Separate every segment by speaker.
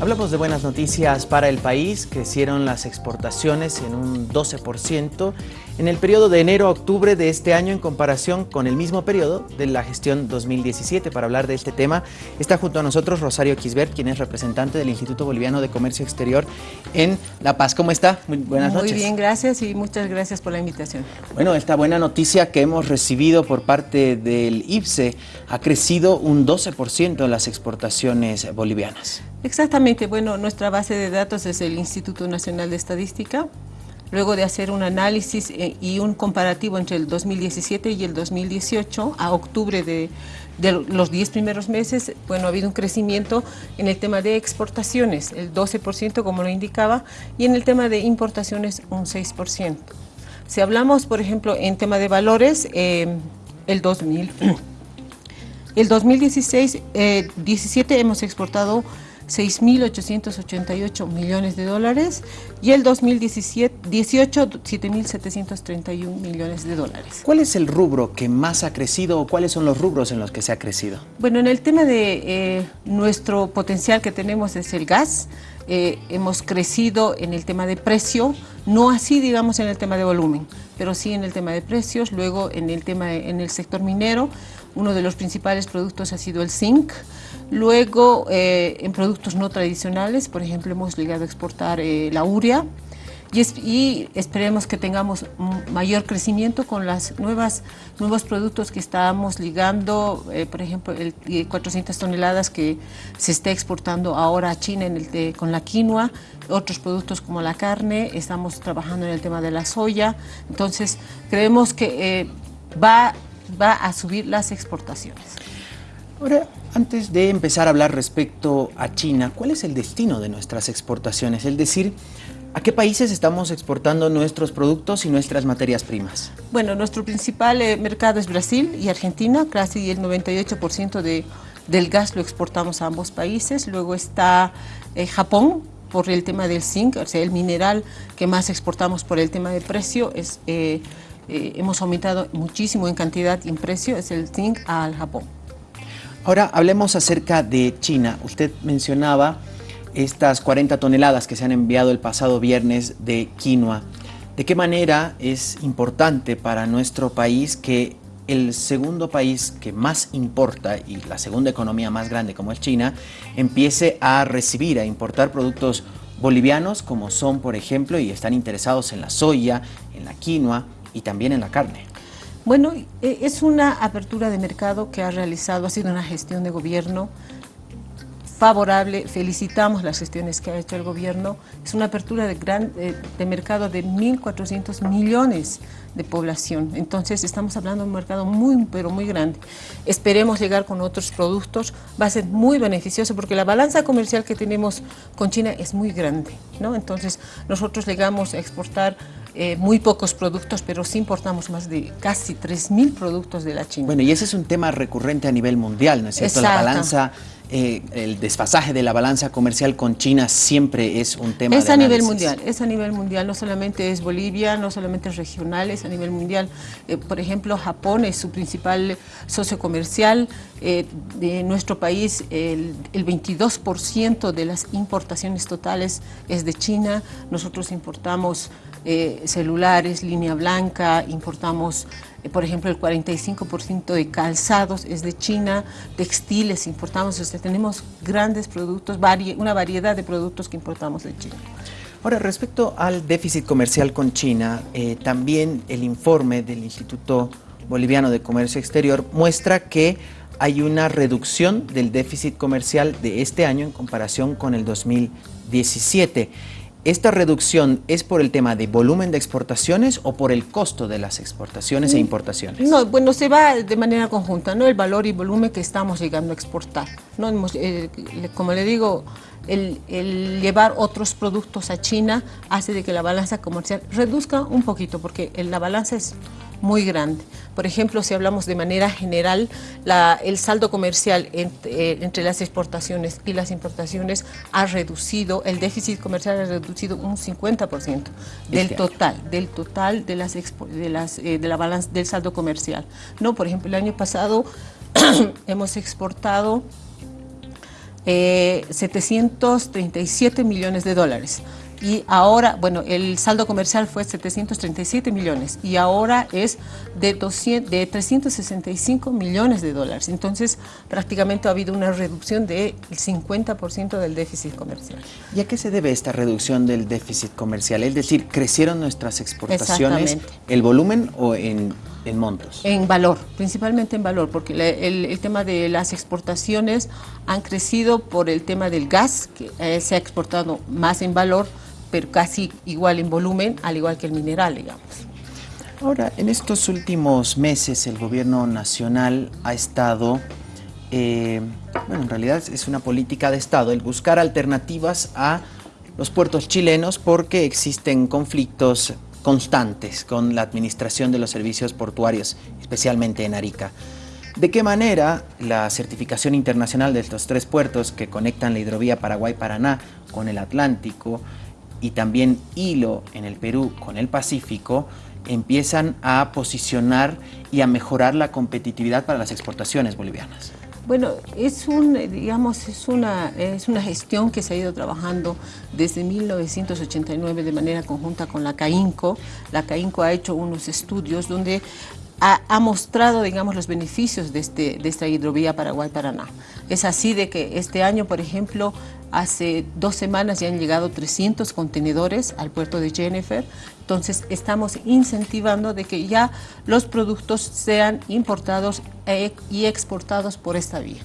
Speaker 1: Hablamos de buenas noticias para el país. Crecieron las exportaciones en un 12% en el periodo de enero a octubre de este año en comparación con el mismo periodo de la gestión 2017. Para hablar de este tema está junto a nosotros Rosario Quisbert, quien es representante del Instituto Boliviano de Comercio Exterior en La Paz. ¿Cómo está?
Speaker 2: Muy buenas noches. Muy bien, gracias y muchas gracias por la invitación.
Speaker 1: Bueno, esta buena noticia que hemos recibido por parte del IPSE ha crecido un 12% en las exportaciones bolivianas.
Speaker 2: Exactamente, bueno, nuestra base de datos es el Instituto Nacional de Estadística. Luego de hacer un análisis eh, y un comparativo entre el 2017 y el 2018, a octubre de, los 10 primeros meses, bueno, ha habido un crecimiento en el tema de exportaciones, el 12% como lo indicaba, y en el tema de importaciones un 6%. Si hablamos, por ejemplo, en tema de valores, eh, el 2000, el 2016, 17 eh, hemos exportado 6.888 millones de dólares y el 2018 7.731 millones de dólares.
Speaker 1: ¿Cuál es el rubro que más ha crecido o cuáles son los rubros en los que se ha crecido?
Speaker 2: Bueno, en el tema de eh, nuestro potencial que tenemos es el gas, eh, hemos crecido en el tema de precio, no así digamos en el tema de volumen, pero sí en el tema de precios, luego en el tema en el sector minero, uno de los principales productos ha sido el zinc, Luego, eh, en productos no tradicionales, por ejemplo, hemos llegado a exportar eh, la urea y, esperemos que tengamos mayor crecimiento con las nuevas nuevos productos que estamos ligando, eh, por ejemplo, el 400 toneladas que se está exportando ahora a China en el, con la quinoa, otros productos como la carne, estamos trabajando en el tema de la soya, entonces creemos que va, va a subir las exportaciones.
Speaker 1: Ahora, antes de empezar a hablar respecto a China, ¿cuál es el destino de nuestras exportaciones? Es decir, ¿a qué países estamos exportando nuestros productos y nuestras materias primas?
Speaker 2: Bueno, nuestro principal eh, mercado es Brasil y Argentina, casi el 98% de, del gas lo exportamos a ambos países. Luego está eh, Japón, por el tema del zinc, o sea, el mineral que más exportamos por el tema del precio es... Eh, hemos aumentado muchísimo en cantidad y en precio, es el zinc al Japón.
Speaker 1: Ahora hablemos acerca de China. Usted mencionaba estas 40 toneladas que se han enviado el pasado viernes de quinoa. ¿De qué manera es importante para nuestro país que el segundo país que más importa y la segunda economía más grande como es China empiece a recibir, a importar productos bolivianos como son por ejemplo y están interesados en la soya, en la quinoa y también en la carne?
Speaker 2: Bueno, e, es una apertura de mercado que ha realizado, ha sido una gestión de gobierno favorable, felicitamos las gestiones que ha hecho el gobierno, es una apertura de, gran, de, mercado de 1.400 millones de población, entonces estamos hablando de un mercado muy, pero muy grande. Esperemos llegar con otros productos, va a ser muy beneficioso porque la balanza comercial que tenemos con China es muy grande, ¿no? Entonces nosotros llegamos a exportar eh, muy pocos productos, pero sí importamos más de casi 3.000 productos de la China.
Speaker 1: Bueno, y ese es un tema recurrente a nivel mundial, ¿no es cierto? La balanza, eh, el desfasaje de la balanza comercial con China siempre es un tema
Speaker 2: Es a nivel mundial, es a nivel mundial, no solamente es Bolivia, no solamente es regional, es a nivel mundial. Eh, por ejemplo, Japón es su principal socio comercial. de nuestro país, el, el 22% de las importaciones totales es de China. Nosotros importamos eh, celulares, línea blanca, importamos, eh, por ejemplo, el 45% de calzados es de China, textiles importamos, o tenemos grandes productos, una variedad de productos que importamos de China.
Speaker 1: Ahora, respecto al déficit comercial con China, eh, también el informe del Instituto Boliviano de Comercio Exterior muestra que hay una reducción del déficit comercial de este año en comparación con el 2017. ¿Esta reducción es por el tema de volumen de exportaciones o por el costo de las exportaciones e mm, importaciones?
Speaker 2: No, bueno, se va de manera conjunta, ¿no? El valor y volumen que estamos llegando a exportar. ¿no? Eh, como le digo, el, llevar otros productos a China hace de que la balanza comercial reduzca un poquito, porque la balanza es muy grande. Por ejemplo, si hablamos de manera general, el saldo comercial eh, entre, las exportaciones y las importaciones ha reducido, el déficit comercial ha reducido un 50% del este total, del total de las, de las eh, de la balanza del saldo comercial. No, por ejemplo, el año pasado hemos exportado 737 millones de dólares y ahora, bueno, el saldo comercial fue 737 millones y ahora es de, 200, de 365 millones de dólares. Entonces, prácticamente ha habido una reducción del 50% del déficit comercial.
Speaker 1: ¿Y a qué se debe esta reducción del déficit comercial? Es decir, ¿crecieron nuestras exportaciones, el volumen o en, en, montos?
Speaker 2: En valor, principalmente en valor, porque el, el, tema de las exportaciones han crecido por el tema del gas, que eh, se ha exportado más en valor, pero casi igual en volumen, al igual que el mineral, digamos.
Speaker 1: Ahora, en estos últimos meses el gobierno nacional ha estado, eh, bueno, en realidad es una política de Estado, el buscar alternativas a los puertos chilenos porque existen conflictos constantes con la administración de los servicios portuarios, especialmente en Arica. ¿De qué manera la certificación internacional de estos tres puertos que conectan la hidrovía Paraguay-Paraná con el Atlántico y también hilo en el Perú con el Pacífico, empiezan a posicionar y a mejorar la competitividad para las exportaciones bolivianas.
Speaker 2: Bueno, es, un, digamos, es, una, es una gestión que se ha ido trabajando desde 1989 de manera conjunta con la CAINCO. La CAINCO ha hecho unos estudios donde ha, mostrado, digamos, los beneficios de, este, de esta hidrovía Paraguay-Paraná. Es así de que este año, por ejemplo, hace dos semanas ya han llegado 300 contenedores al puerto de Jennifer, entonces estamos incentivando de que ya los productos sean importados e, y exportados por esta vía.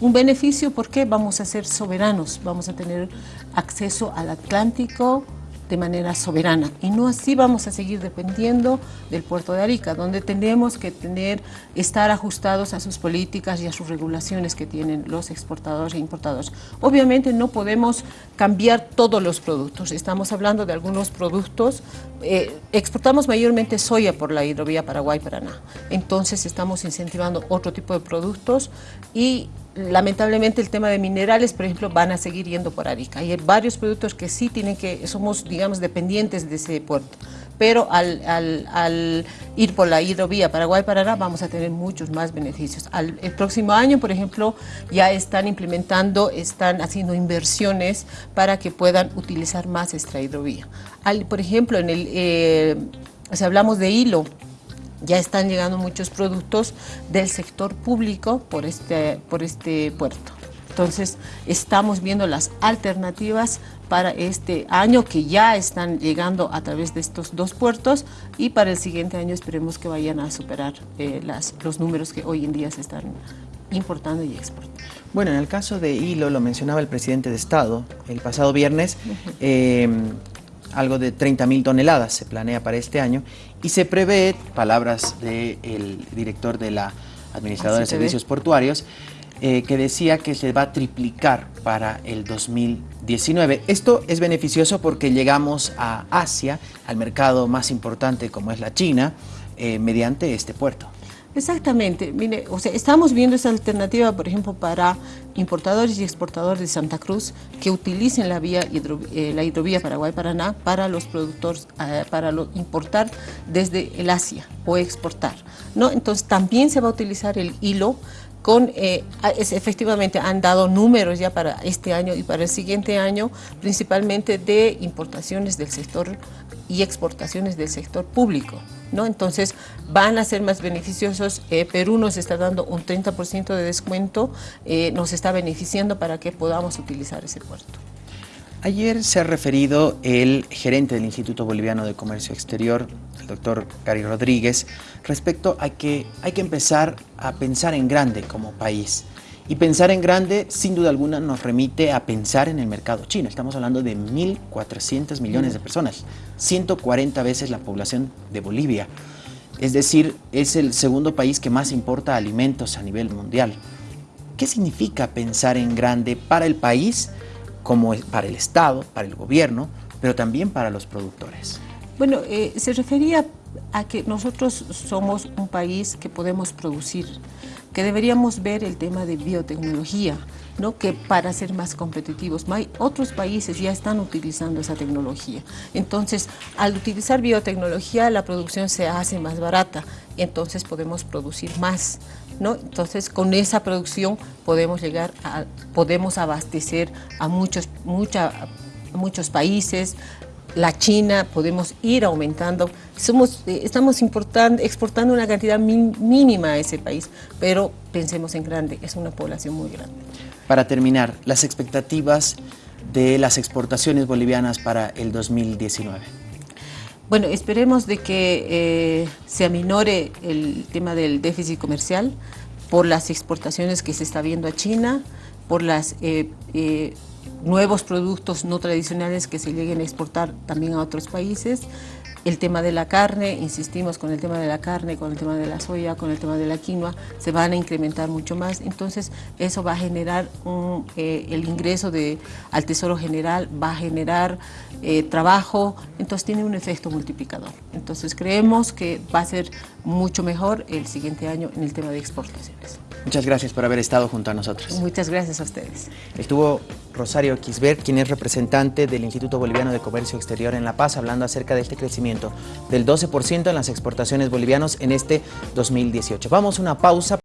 Speaker 2: Un beneficio porque vamos a ser soberanos, vamos a tener acceso al Atlántico, de manera soberana. Y no así vamos a seguir dependiendo del puerto de Arica, donde tenemos que tener, estar ajustados a sus políticas y a sus regulaciones que tienen los exportadores e importadores. Obviamente no podemos cambiar todos los productos, estamos hablando de algunos productos, eh, exportamos mayormente soya por la hidrovía Paraguay-Paraná, entonces estamos incentivando otro tipo de productos y lamentablemente el tema de minerales, por ejemplo, van a seguir yendo por Arica. Hay varios productos que sí tienen que, somos, digamos, dependientes de ese puerto. Pero al, ir por la hidrovía Paraguay-Paraná vamos a tener muchos más beneficios. el próximo año, por ejemplo, ya están implementando, están haciendo inversiones para que puedan utilizar más esta hidrovía. por ejemplo, en el, eh, si hablamos de hilo, ya están llegando muchos productos del sector público por este, por este puerto. Entonces, estamos viendo las alternativas para este año que ya están llegando a través de estos dos puertos y para el siguiente año esperemos que vayan a superar eh, las, los números que hoy en día se están importando y exportando.
Speaker 1: Bueno, en el caso de Hilo, lo mencionaba el presidente de Estado el pasado viernes, algo de 30 mil toneladas se planea para este año y se prevé, palabras del director de la Administradora de Servicios Portuarios, eh, que decía que se va a triplicar para el 2019. Esto es beneficioso porque llegamos a Asia, al mercado más importante como es la China, eh, mediante este puerto.
Speaker 2: Exactamente, mire, o sea, estamos viendo esa alternativa, por ejemplo, para importadores y exportadores de Santa Cruz que utilicen la vía eh, la hidrovía Paraguay-Paraná para los productores, eh, para importar desde el Asia o exportar, ¿no? Entonces también se va a utilizar el hilo con, eh, efectivamente han dado números ya para este año y para el siguiente año, principalmente de importaciones del sector y exportaciones del sector público. Entonces van a ser más beneficiosos. Eh, Perú nos está dando un 30% de descuento, eh, nos está beneficiando para que podamos utilizar ese puerto.
Speaker 1: Ayer se ha referido el gerente del Instituto Boliviano de Comercio Exterior, el doctor Gary Rodríguez, respecto a que hay que empezar a pensar en grande como país. Y pensar en grande, sin duda alguna, nos remite a pensar en el mercado chino. Estamos hablando de 1.400 millones de personas, 140 veces la población de Bolivia. Es decir, es el segundo país que más importa alimentos a nivel mundial. ¿Qué significa pensar en grande para el país, como para el Estado, para el gobierno, pero también para los productores?
Speaker 2: Bueno, eh, se refería a que nosotros somos un país que podemos producir, que deberíamos ver el tema de biotecnología, ¿no? que para ser más competitivos, otros países ya están utilizando esa tecnología. Entonces, al utilizar biotecnología, la producción se hace más barata, entonces podemos producir más ¿no? Entonces, con esa producción podemos llegar a, podemos abastecer a muchos, mucha, muchos países, la China, podemos ir aumentando. Somos, eh, estamos exportando una cantidad mínima a ese país, pero pensemos en grande, es una población muy grande.
Speaker 1: Para terminar, las expectativas de las exportaciones bolivianas para el 2019.
Speaker 2: Bueno, esperemos de que eh, se aminore el tema del déficit comercial por las exportaciones que se está viendo a China, por los eh, eh, nuevos productos no tradicionales que se lleguen a exportar también a otros países, el tema de la carne, insistimos con el tema de la carne, con el tema de la soya, con el tema de la quinoa, se van a incrementar mucho más. Entonces, eso va a generar eh, el ingreso de, al Tesoro General, va a generar eh, trabajo, entonces tiene un efecto multiplicador. Entonces, creemos que va a ser mucho mejor el siguiente año en el tema de exportaciones.
Speaker 1: Muchas gracias por haber estado junto a nosotros.
Speaker 2: Muchas gracias a ustedes.
Speaker 1: Estuvo Rosario Quisbert, quien es representante del Instituto Boliviano de Comercio Exterior en La Paz, hablando acerca de este crecimiento del 12% en las exportaciones bolivianas en este 2018. Vamos a una pausa.